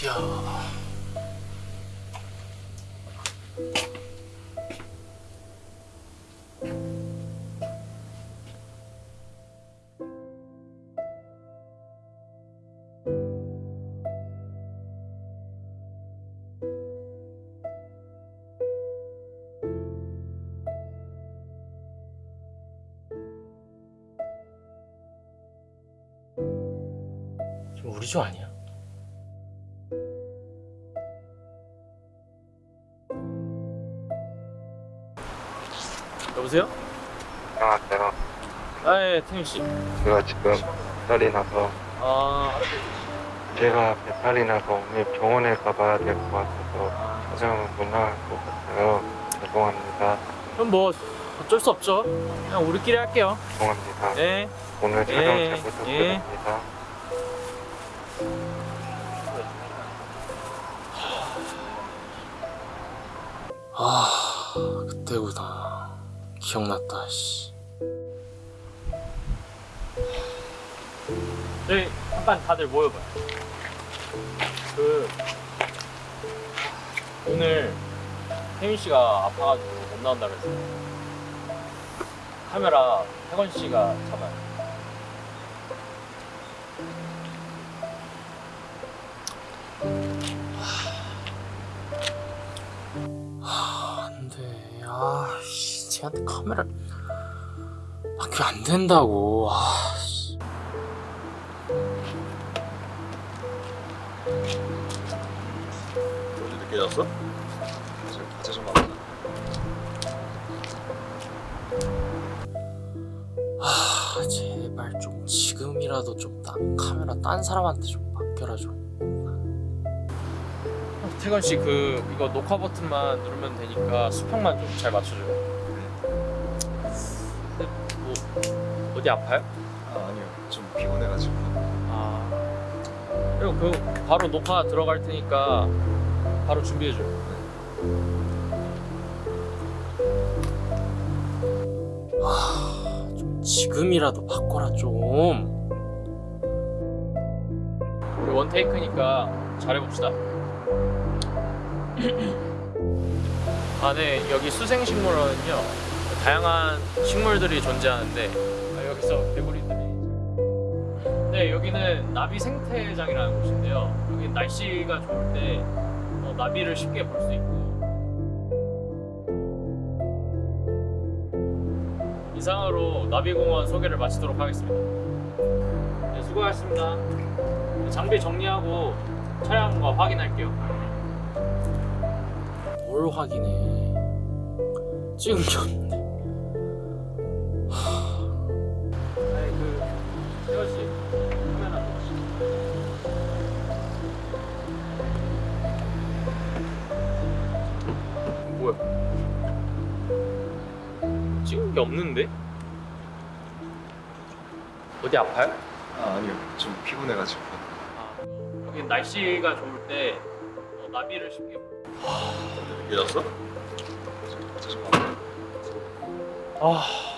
드디어 우리 조 아니야? 여보세요? 안녕하세요. 아예 태윤 씨. 제가 지금 배탈이 나서 아 제가 배탈이 나서 오늘 병원에 가봐야 될 것 같아서 화장을 못 나갈 것 같아요. 죄송합니다. 그럼 뭐 어쩔 수 없죠. 그냥 우리끼리 할게요. 죄송합니다. 네. 오늘 촬영 예, 잘 부탁드립니다. 아 그때구나. 기억났다. 씨. 저희 잠깐 다들 모여봐요. 그 오늘 혜민 씨가 아파가지고 못 나온다 그래서 카메라 혜건 씨가 잡아요. 하, 쟤한테 카메라 아, 그게 안 된다고. 아, 씨. 어제 늦게 잤어? 지금 과제 좀 많아. 아, 제발 좀 지금이라도 좀 딴 카메라 딴 사람한테 좀 맡겨라 좀. 태건 씨 그 이거 녹화 버튼만 누르면 되니까 수평만 좀 잘 맞춰줘요. 어디 아파요? 아 아니요 좀 피곤해가지고 아 그리고 그 바로 녹화 들어갈 테니까 바로 준비해줘요. 아, 좀 지금이라도 바꿔라 좀. 우리 원 테이크니까 잘해봅시다. 아, 네. 여기 수생식물원은요. 다양한 식물들이 존재하는데 아, 여기서 개구리들이 네, 여기는 나비 생태장이라는 곳인데요. 여기 날씨가 좋을 때 어, 나비를 쉽게 볼 수 있고 이상으로 나비공원 소개를 마치도록 하겠습니다. 네, 수고하셨습니다. 장비 정리하고 차량과 확인할게요. 뭘 확인해? 찍은 게 없는 찍은 게 없는데? 어디 아파요? 아 아니요 좀 피곤해가지고 아, 여기 날씨가 좋을 때 어, 나비를 쉽게 와 이게 났어? 아